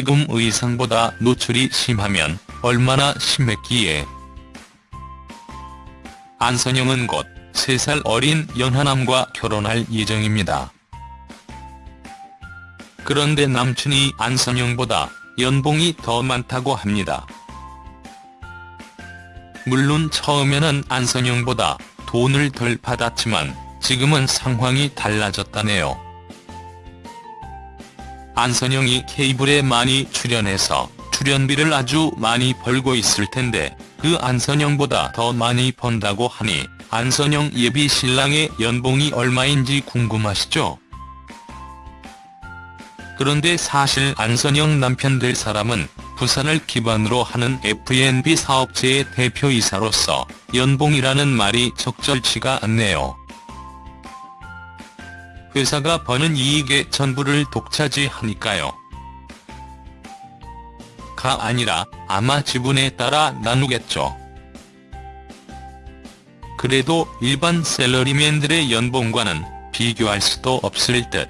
지금 의상보다 노출이 심하면 얼마나 심했기에. 안선영은 곧 3살 어린 연하남과 결혼할 예정입니다. 그런데 남친이 안선영보다 연봉이 더 많다고 합니다. 물론 처음에는 안선영보다 돈을 덜 받았지만 지금은 상황이 달라졌다네요. 안선영이 케이블에 많이 출연해서 출연비를 아주 많이 벌고 있을 텐데 그 안선영보다 더 많이 번다고 하니 안선영 예비 신랑의 연봉이 얼마인지 궁금하시죠? 그런데 사실 안선영 남편 될 사람은 부산을 기반으로 하는 F&B 사업체의 대표이사로서 연봉이라는 말이 적절치가 않네요. 회사가 버는 이익의 전부를 독차지하니까요. 가 아니라 아마 지분에 따라 나누겠죠. 그래도 일반 셀러리맨들의 연봉과는 비교할 수도 없을 듯.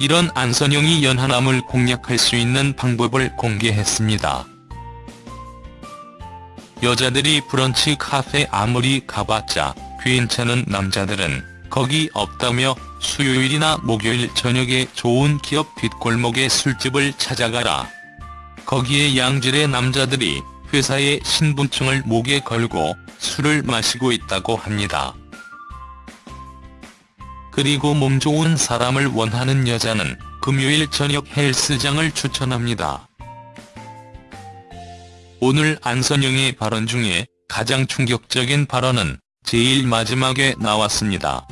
이런 안선영이 연하남을 공략할 수 있는 방법을 공개했습니다. 여자들이 브런치 카페 아무리 가봤자 괜찮은 남자들은 거기 없다며 수요일이나 목요일 저녁에 좋은 기업 뒷골목의 술집을 찾아가라. 거기에 양질의 남자들이 회사의 신분증을 목에 걸고 술을 마시고 있다고 합니다. 그리고 몸 좋은 사람을 원하는 여자는 금요일 저녁 헬스장을 추천합니다. 오늘 안선영의 발언 중에 가장 충격적인 발언은 제일 마지막에 나왔습니다.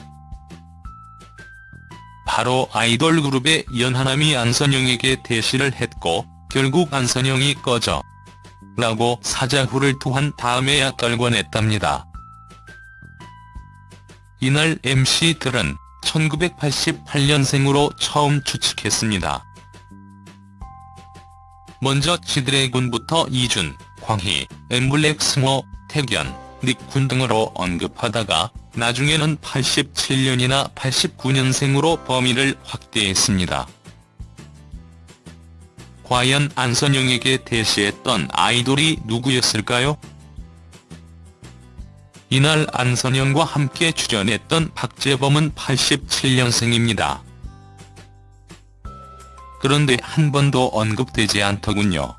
바로 아이돌 그룹의 연하남이 안선영에게 대시를 했고 결국 안선영이 꺼져 라고 사자후를 토한 다음에야 떨궈냈답니다. 이날 MC들은 1988년생으로 처음 추측했습니다. 먼저 지드래곤부터 이준, 광희, 엠블랙 승호, 태견, 닉군 등으로 언급하다가 나중에는 87년이나 89년생으로 범위를 확대했습니다. 과연 안선영에게 대시했던 아이돌이 누구였을까요? 이날 안선영과 함께 출연했던 박재범은 87년생입니다. 그런데 한 번도 언급되지 않더군요.